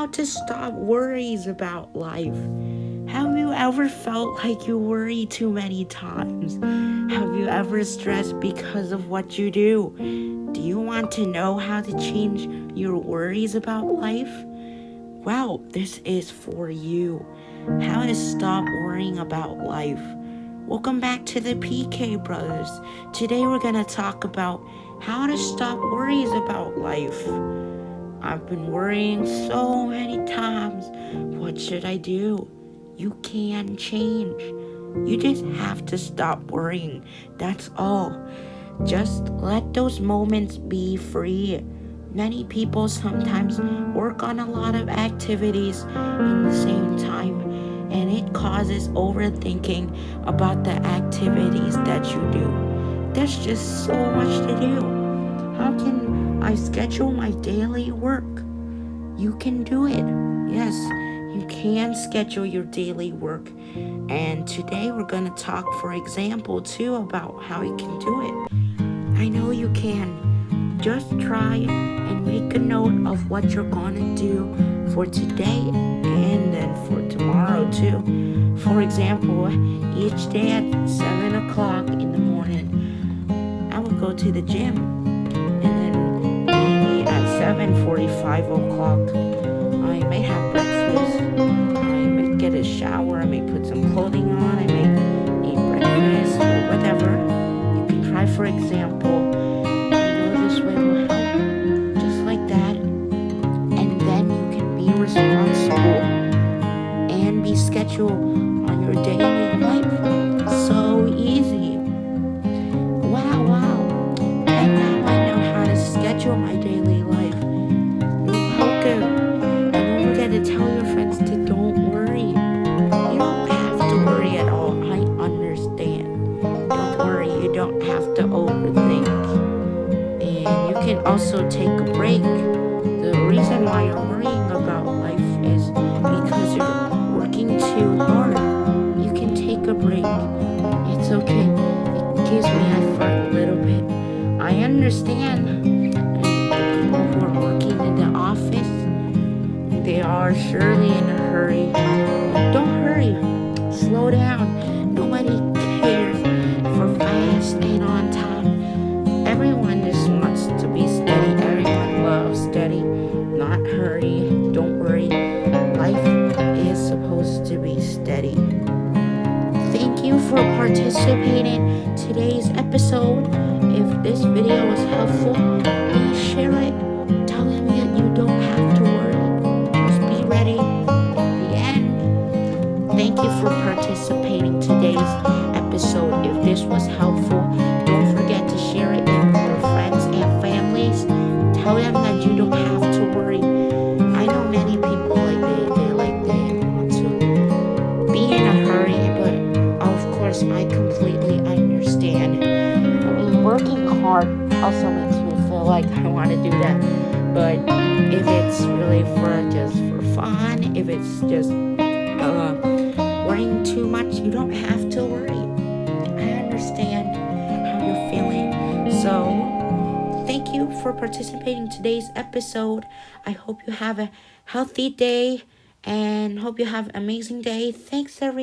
how to stop worries about life. Have you ever felt like you worry too many times? Have you ever stressed because of what you do? Do you want to know how to change your worries about life? Well, this is for you. How to stop worrying about life. Welcome back to the PK Brothers. Today we're going to talk about how to stop worries about life. I've been worrying so many times. What should I do? You can change. You just have to stop worrying. That's all. Just let those moments be free. Many people sometimes work on a lot of activities in the same time, and it causes overthinking about the activities that you do. There's just so much to do. I schedule my daily work? You can do it. Yes, you can schedule your daily work. And today we're going to talk, for example, too, about how you can do it. I know you can. Just try and make a note of what you're going to do for today and then for tomorrow, too. For example, each day at 7 o'clock in the morning, I will go to the gym. 7.45 o'clock, I may have breakfast. I may get a shower, I may put some clothing on, I may eat breakfast or whatever. You can try, for example, you know this way will help, just like that. And then you can be responsible and be scheduled have to overthink. And you can also take a break. The reason why you're worrying about life is because you're working too hard. You can take a break. It's okay. It gives me effort a little bit. I understand. People who are working in the office, they are surely in a hurry. Don't hurry. Slow down. Don't worry. Life is supposed to be steady. Thank you for participating in today's episode. If this video was helpful, please share it. I completely understand. I mean, working hard also makes me feel like I want to do that. But if it's really for just for fun, if it's just uh, worrying too much, you don't have to worry. I understand how you're feeling. So, thank you for participating in today's episode. I hope you have a healthy day and hope you have an amazing day. Thanks, everyone.